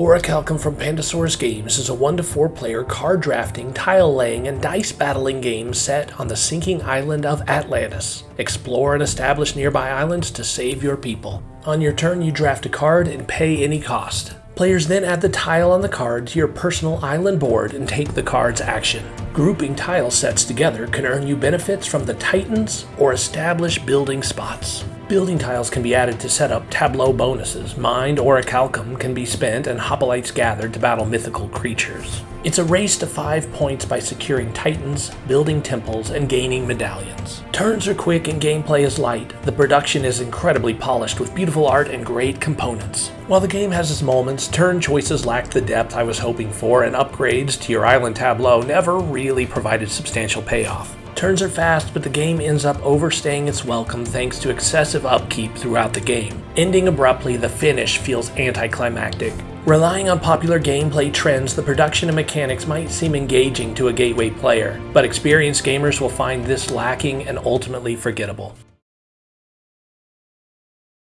Orichalcum from Pandasaurus Games is a 1 to 4 player card drafting, tile laying, and dice battling game set on the sinking island of Atlantis. Explore and establish nearby islands to save your people. On your turn, you draft a card and pay any cost. Players then add the tile on the card to your personal island board and take the card's action. Grouping tile sets together can earn you benefits from the Titans or establish building spots. Building tiles can be added to set up tableau bonuses. Mind Orichalcum can be spent and hoplites gathered to battle mythical creatures. It's a race to 5 points by securing titans, building temples, and gaining medallions. Turns are quick and gameplay is light. The production is incredibly polished with beautiful art and great components. While the game has its moments, turn choices lacked the depth I was hoping for and upgrades to your island tableau never really provided substantial payoff. Turns are fast, but the game ends up overstaying its welcome thanks to excessive upkeep throughout the game. Ending abruptly, the finish feels anticlimactic. Relying on popular gameplay trends, the production and mechanics might seem engaging to a gateway player, but experienced gamers will find this lacking and ultimately forgettable.